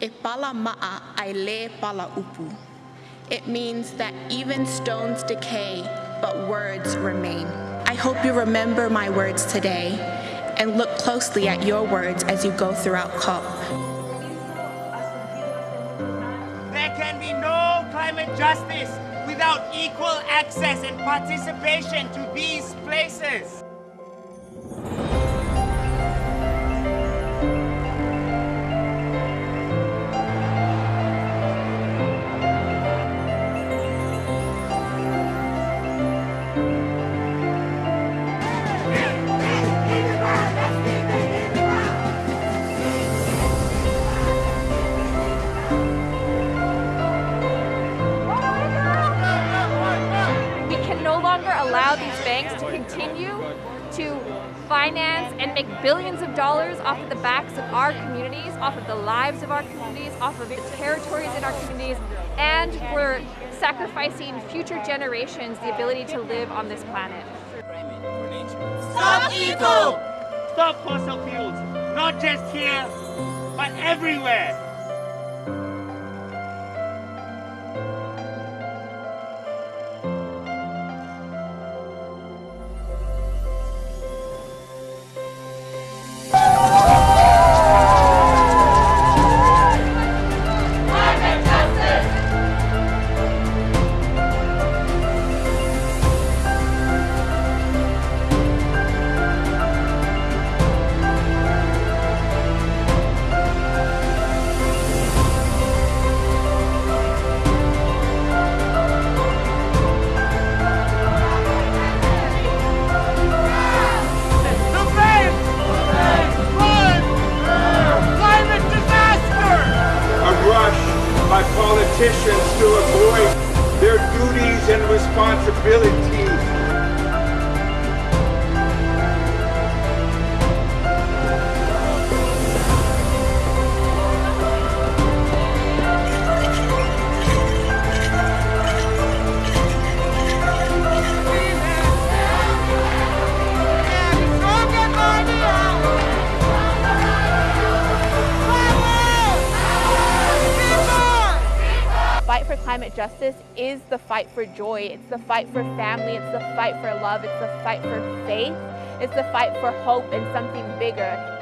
e pala ma'a ai le pala upu. It means that even stones decay, but words remain. I hope you remember my words today and look closely at your words as you go throughout COP. There can be no climate justice without equal access and participation to these places. Allow these banks to continue to finance and make billions of dollars off of the backs of our communities, off of the lives of our communities, off of the territories in our communities, and we're sacrificing future generations the ability to live on this planet. Stop EACOP! Stop fossil fuels, not just here, but everywhere. Politicians to avoid their duties and responsibilities. Climate justice is the fight for joy. It's the fight for family. It's the fight for love. It's the fight for faith. It's the fight for hope and something bigger.